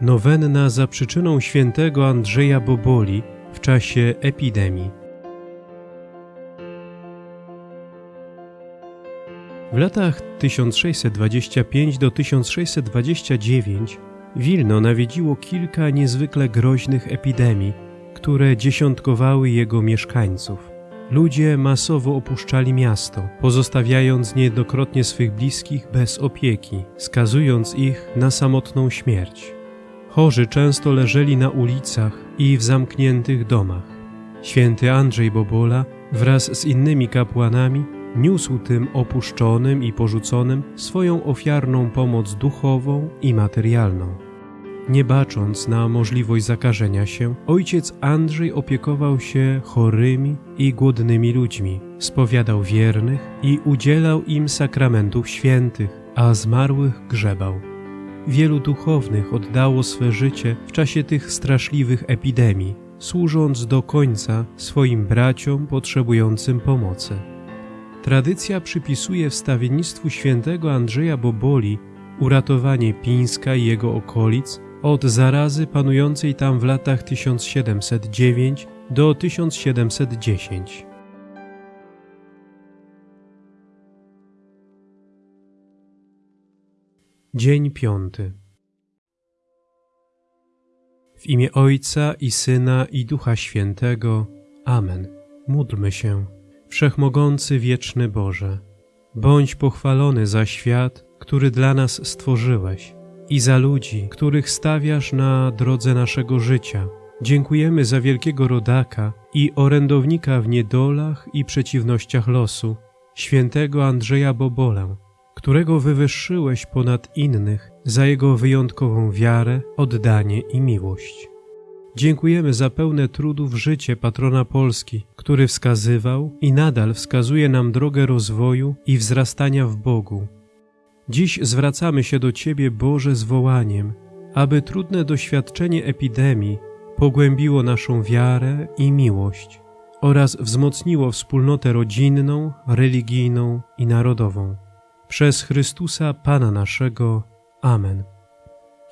Nowenna za przyczyną świętego Andrzeja Boboli w czasie epidemii. W latach 1625 do 1629 Wilno nawiedziło kilka niezwykle groźnych epidemii, które dziesiątkowały jego mieszkańców. Ludzie masowo opuszczali miasto, pozostawiając niejednokrotnie swych bliskich bez opieki, skazując ich na samotną śmierć. Chorzy często leżeli na ulicach i w zamkniętych domach. Święty Andrzej Bobola wraz z innymi kapłanami niósł tym opuszczonym i porzuconym swoją ofiarną pomoc duchową i materialną. Nie bacząc na możliwość zakażenia się, ojciec Andrzej opiekował się chorymi i głodnymi ludźmi, spowiadał wiernych i udzielał im sakramentów świętych, a zmarłych grzebał. Wielu duchownych oddało swe życie w czasie tych straszliwych epidemii, służąc do końca swoim braciom potrzebującym pomocy. Tradycja przypisuje wstawiennictwu świętego Andrzeja Boboli uratowanie Pińska i jego okolic od zarazy panującej tam w latach 1709 do 1710. Dzień piąty. W imię Ojca i Syna i Ducha Świętego. Amen. Módlmy się. Wszechmogący wieczny Boże, bądź pochwalony za świat, który dla nas stworzyłeś i za ludzi, których stawiasz na drodze naszego życia. Dziękujemy za wielkiego rodaka i orędownika w niedolach i przeciwnościach losu, świętego Andrzeja Bobolę, którego wywyższyłeś ponad innych za jego wyjątkową wiarę, oddanie i miłość. Dziękujemy za pełne trudów życie patrona Polski, który wskazywał i nadal wskazuje nam drogę rozwoju i wzrastania w Bogu. Dziś zwracamy się do Ciebie, Boże, z wołaniem, aby trudne doświadczenie epidemii pogłębiło naszą wiarę i miłość oraz wzmocniło wspólnotę rodzinną, religijną i narodową. Przez Chrystusa Pana naszego. Amen.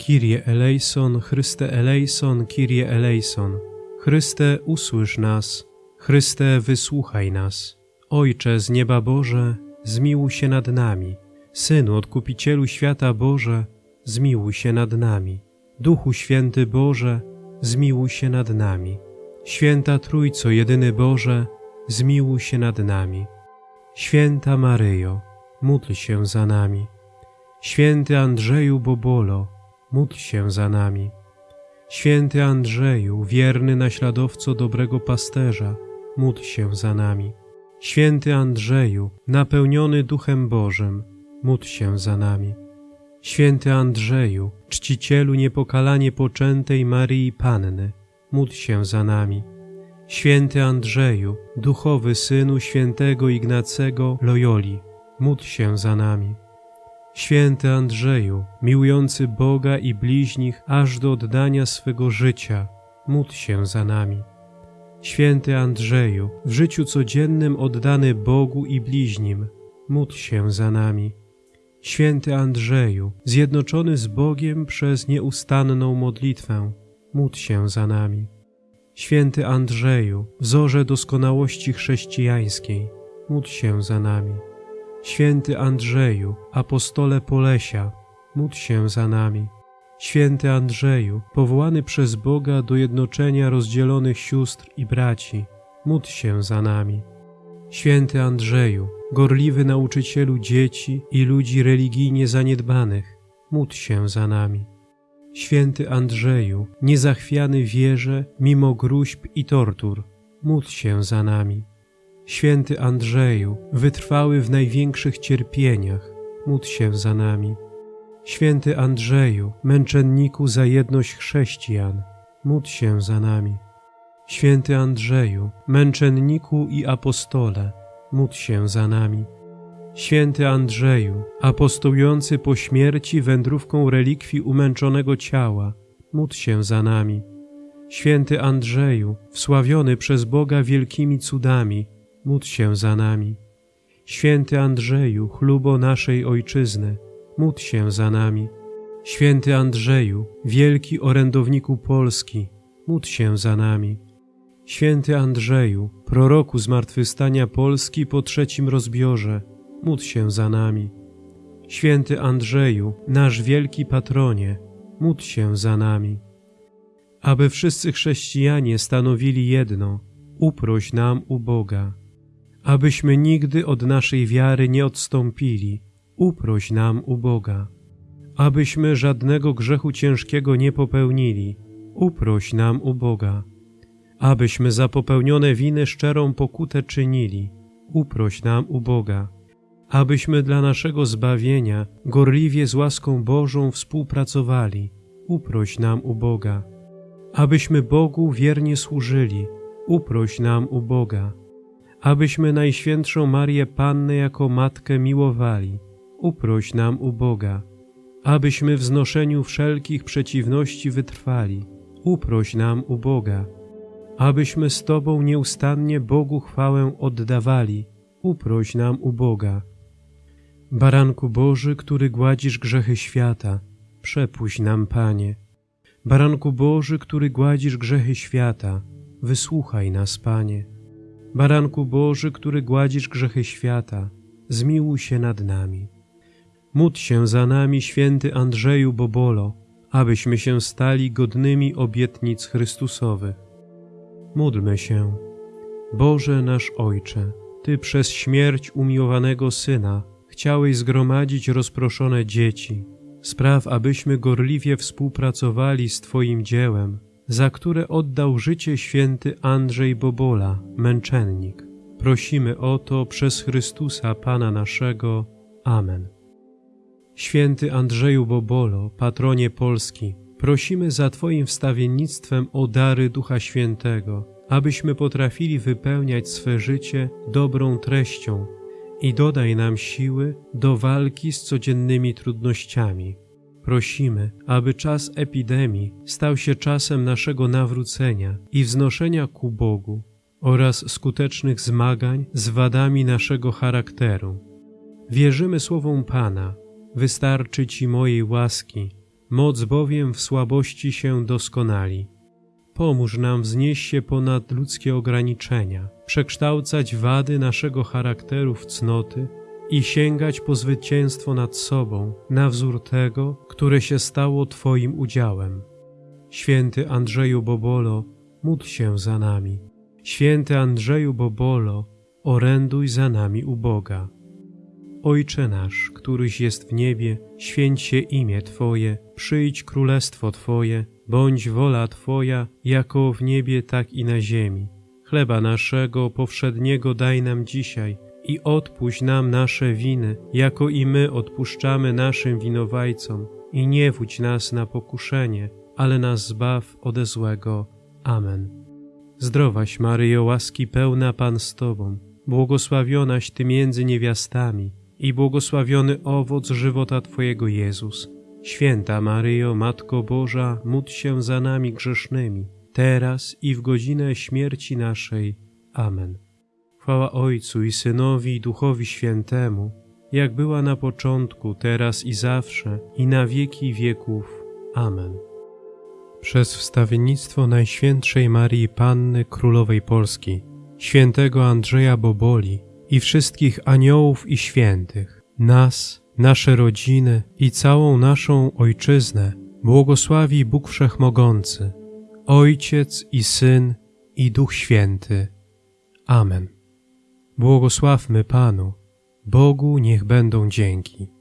Kyrie eleison, Chryste eleison, Kyrie eleison. Chryste, usłysz nas. Chryste, wysłuchaj nas. Ojcze z nieba Boże, zmiłuj się nad nami. Synu, Odkupicielu świata Boże, zmiłuj się nad nami. Duchu Święty Boże, zmiłuj się nad nami. Święta Trójco, jedyny Boże, zmiłuj się nad nami. Święta Maryjo, módl się za nami. Święty Andrzeju Bobolo, módl się za nami. Święty Andrzeju, wierny naśladowco dobrego pasterza, módl się za nami. Święty Andrzeju, napełniony Duchem Bożym, módl się za nami. Święty Andrzeju, czcicielu niepokalanie poczętej Maryi Panny, módl się za nami. Święty Andrzeju, duchowy synu świętego Ignacego Loyoli, módl się za nami. Święty Andrzeju, miłujący Boga i bliźnich aż do oddania swego życia, módl się za nami. Święty Andrzeju, w życiu codziennym oddany Bogu i bliźnim, módl się za nami. Święty Andrzeju, zjednoczony z Bogiem przez nieustanną modlitwę, módl się za nami. Święty Andrzeju, wzorze doskonałości chrześcijańskiej, módl się za nami. Święty Andrzeju, apostole Polesia, módl się za nami. Święty Andrzeju, powołany przez Boga do jednoczenia rozdzielonych sióstr i braci, módl się za nami. Święty Andrzeju, gorliwy nauczycielu dzieci i ludzi religijnie zaniedbanych, módl się za nami. Święty Andrzeju, niezachwiany wierze mimo gruźb i tortur, módl się za nami. Święty Andrzeju, wytrwały w największych cierpieniach, módl się za nami. Święty Andrzeju, męczenniku za jedność chrześcijan, módl się za nami. Święty Andrzeju, męczenniku i apostole, módl się za nami. Święty Andrzeju, apostołujący po śmierci wędrówką relikwii umęczonego ciała, módl się za nami. Święty Andrzeju, wsławiony przez Boga wielkimi cudami, módl się za nami. Święty Andrzeju, chlubo naszej Ojczyzny, módl się za nami. Święty Andrzeju, wielki orędowniku Polski, módl się za nami. Święty Andrzeju, proroku zmartwychwstania Polski po trzecim rozbiorze, módl się za nami. Święty Andrzeju, nasz wielki patronie, módl się za nami. Aby wszyscy chrześcijanie stanowili jedno, uproś nam u Boga. Abyśmy nigdy od naszej wiary nie odstąpili, uproś nam u Boga. Abyśmy żadnego grzechu ciężkiego nie popełnili, uproś nam u Boga. Abyśmy za popełnione winy szczerą pokutę czynili, uproś nam u Boga. Abyśmy dla naszego zbawienia gorliwie z łaską Bożą współpracowali, uproś nam u Boga. Abyśmy Bogu wiernie służyli, uproś nam u Boga. Abyśmy Najświętszą Marię Pannę jako Matkę miłowali, uproś nam u Boga. Abyśmy w znoszeniu wszelkich przeciwności wytrwali, uproś nam u Boga. Abyśmy z Tobą nieustannie Bogu chwałę oddawali, uproś nam u Boga. Baranku Boży, który gładzisz grzechy świata, przepuść nam, Panie. Baranku Boży, który gładzisz grzechy świata, wysłuchaj nas, Panie. Baranku Boży, który gładzisz grzechy świata, zmiłuj się nad nami. Módl się za nami, święty Andrzeju Bobolo, abyśmy się stali godnymi obietnic Chrystusowych. Módlmy się. Boże nasz Ojcze, Ty przez śmierć umiłowanego Syna chciałeś zgromadzić rozproszone dzieci. Spraw, abyśmy gorliwie współpracowali z Twoim dziełem, za które oddał życie święty Andrzej Bobola, męczennik. Prosimy o to przez Chrystusa Pana naszego. Amen. Święty Andrzeju Bobolo, patronie Polski, prosimy za Twoim wstawiennictwem o dary Ducha Świętego, abyśmy potrafili wypełniać swe życie dobrą treścią i dodaj nam siły do walki z codziennymi trudnościami. Prosimy, aby czas epidemii stał się czasem naszego nawrócenia i wznoszenia ku Bogu oraz skutecznych zmagań z wadami naszego charakteru. Wierzymy słowom Pana, wystarczy Ci mojej łaski, moc bowiem w słabości się doskonali. Pomóż nam wznieść się ponad ludzkie ograniczenia, przekształcać wady naszego charakteru w cnoty i sięgać po zwycięstwo nad sobą na wzór tego, które się stało Twoim udziałem. Święty Andrzeju Bobolo, módl się za nami. Święty Andrzeju Bobolo, oręduj za nami u Boga. Ojcze nasz, któryś jest w niebie, święć się imię Twoje, przyjdź królestwo Twoje, bądź wola Twoja, jako w niebie, tak i na ziemi. Chleba naszego powszedniego daj nam dzisiaj i odpuść nam nasze winy, jako i my odpuszczamy naszym winowajcom. I nie wódź nas na pokuszenie, ale nas zbaw ode złego. Amen. Zdrowaś Maryjo, łaski pełna Pan z Tobą, błogosławionaś Ty między niewiastami i błogosławiony owoc żywota Twojego Jezus. Święta Maryjo, Matko Boża, módl się za nami grzesznymi, teraz i w godzinę śmierci naszej. Amen. Chwała Ojcu i Synowi i Duchowi Świętemu, jak była na początku, teraz i zawsze, i na wieki wieków. Amen. Przez wstawiennictwo Najświętszej Marii Panny Królowej Polski, świętego Andrzeja Boboli i wszystkich aniołów i świętych, nas, nasze rodziny i całą naszą Ojczyznę błogosławi Bóg Wszechmogący, Ojciec i Syn i Duch Święty. Amen. Błogosławmy Panu, Bogu niech będą dzięki.